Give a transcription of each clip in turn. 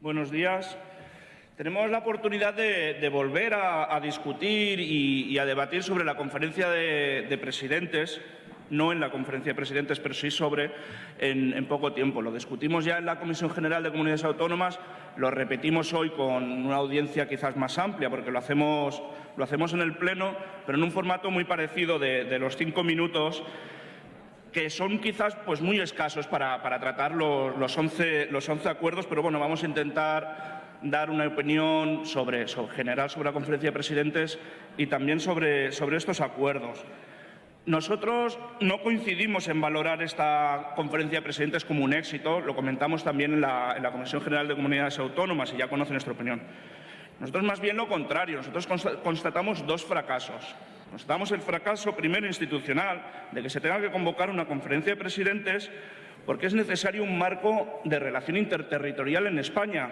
Buenos días. Tenemos la oportunidad de, volver a, discutir y, a debatir sobre la conferencia de, presidentes, no en la conferencia de presidentes, pero sí sobre en, poco tiempo. Lo discutimos ya en la Comisión General de Comunidades Autónomas, lo repetimos hoy con una audiencia quizás más amplia, porque lo hacemos, lo hacemos en el Pleno, pero en un formato muy parecido de, los cinco minutos que son quizás pues, muy escasos para, tratar los, los, 11, los 11 acuerdos, pero bueno, vamos a intentar dar una opinión sobre, general sobre la conferencia de presidentes y también sobre, sobre estos acuerdos. Nosotros no coincidimos en valorar esta conferencia de presidentes como un éxito, lo comentamos también en la, en la Comisión General de Comunidades Autónomas y ya conocen nuestra opinión. Nosotros más bien lo contrario, nosotros constatamos dos fracasos. Constatamos el fracaso primero institucional de que se tenga que convocar una conferencia de presidentes porque es necesario un marco de relación interterritorial en España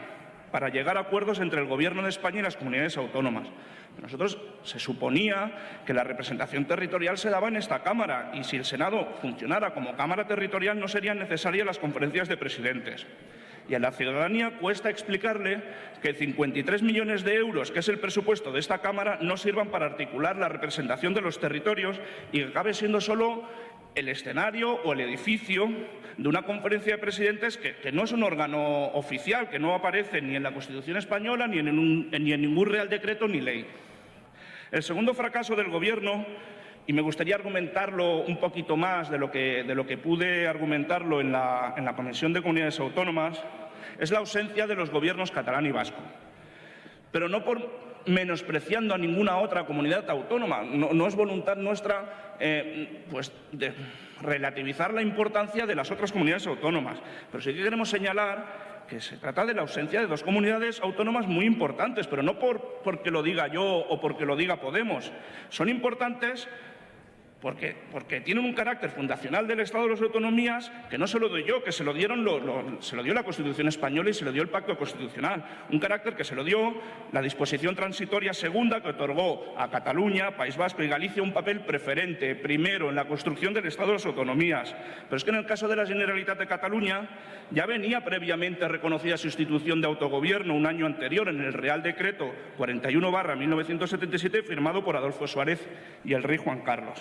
para llegar a acuerdos entre el Gobierno de España y las comunidades autónomas. Nosotros se suponía que la representación territorial se daba en esta Cámara y si el Senado funcionara como Cámara territorial no serían necesarias las conferencias de presidentes. Y a la ciudadanía cuesta explicarle que 53 millones de euros, que es el presupuesto de esta Cámara, no sirvan para articular la representación de los territorios y que acabe siendo solo el escenario o el edificio de una conferencia de presidentes que, no es un órgano oficial, que no aparece ni en la Constitución española, ni en, ni en ningún Real Decreto ni ley. El segundo fracaso del Gobierno, y me gustaría argumentarlo un poquito más de lo que, de lo que pude argumentarlo en la, en la Comisión de Comunidades Autónomas, es la ausencia de los gobiernos catalán y vasco. Pero no por menospreciando a ninguna otra comunidad autónoma. No, es voluntad nuestra eh, pues, de relativizar la importancia de las otras comunidades autónomas. Pero sí que queremos señalar que se trata de la ausencia de dos comunidades autónomas muy importantes, pero no por, porque lo diga yo o porque lo diga Podemos. Son importantes porque, porque, tienen un carácter fundacional del Estado de las Autonomías que no se lo doy yo, que se lo, dieron se lo dio la Constitución española y se lo dio el Pacto Constitucional. Un carácter que se lo dio la disposición transitoria segunda que otorgó a Cataluña, País Vasco y Galicia un papel preferente, primero, en la construcción del Estado de las Autonomías. Pero es que en el caso de la Generalitat de Cataluña ya venía previamente reconocida su institución de autogobierno un año anterior en el Real Decreto 41 1977 firmado por Adolfo Suárez y el rey Juan Carlos.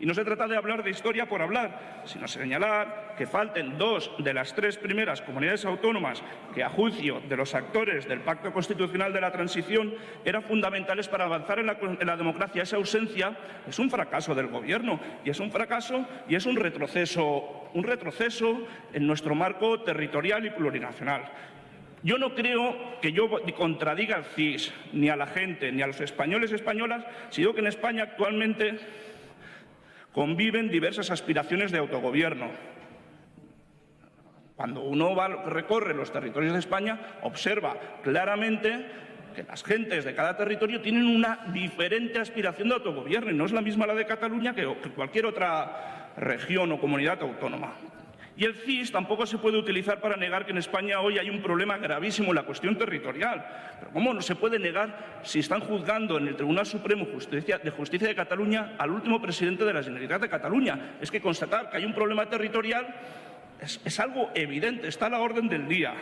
Y no se trata de hablar de historia por hablar, sino señalar que falten dos de las tres primeras comunidades autónomas que, a juicio de los actores del Pacto Constitucional de la Transición, eran fundamentales para avanzar en la, democracia. Esa ausencia es un fracaso del Gobierno y es un fracaso y es un retroceso, un en nuestro marco territorial y plurinacional. Yo no creo que yo contradiga al CIS, ni a la gente, ni a los españoles y españolas, si digo que en España actualmente conviven diversas aspiraciones de autogobierno. Cuando uno recorre los territorios de España, observa claramente que las gentes de cada territorio tienen una diferente aspiración de autogobierno y no es la misma la de Cataluña que cualquier otra región o comunidad autónoma. Y el CIS tampoco se puede utilizar para negar que en España hoy hay un problema gravísimo en la cuestión territorial. Pero ¿cómo no se puede negar si están juzgando en el Tribunal Supremo de Justicia de Cataluña al último presidente de la Generalitat de Cataluña? Es que constatar que hay un problema territorial es, algo evidente, está a la orden del día.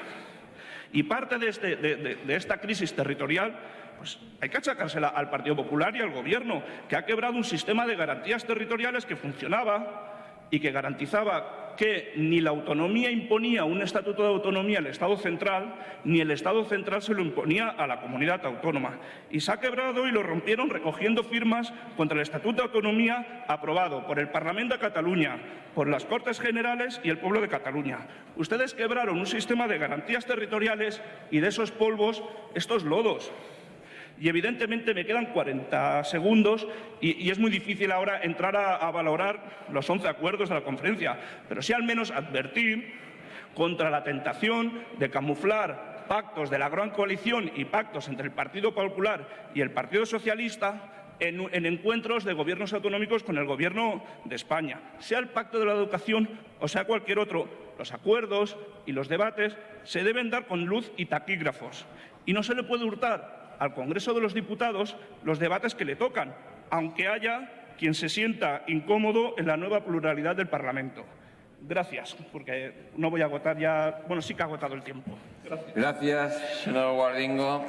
Y parte de, este, de esta crisis territorial pues hay que achacársela al Partido Popular y al Gobierno, que ha quebrado un sistema de garantías territoriales que funcionaba y que garantizaba que ni la autonomía imponía un estatuto de autonomía al Estado central, ni el Estado central se lo imponía a la comunidad autónoma. Y se ha quebrado y lo rompieron recogiendo firmas contra el Estatuto de Autonomía aprobado por el Parlamento de Cataluña, por las Cortes Generales y el pueblo de Cataluña. Ustedes quebraron un sistema de garantías territoriales y de esos polvos estos lodos y evidentemente me quedan 40 segundos y, es muy difícil ahora entrar a, valorar los 11 acuerdos de la conferencia, pero sí al menos advertir contra la tentación de camuflar pactos de la gran coalición y pactos entre el Partido Popular y el Partido Socialista en, en, encuentros de gobiernos autonómicos con el Gobierno de España. Sea el Pacto de la Educación o sea cualquier otro, los acuerdos y los debates se deben dar con luz y taquígrafos. Y no se le puede hurtar al Congreso de los Diputados los debates que le tocan, aunque haya quien se sienta incómodo en la nueva pluralidad del Parlamento. Gracias, porque no voy a agotar ya. Bueno, sí que ha agotado el tiempo. Gracias. Gracias, Guardingo.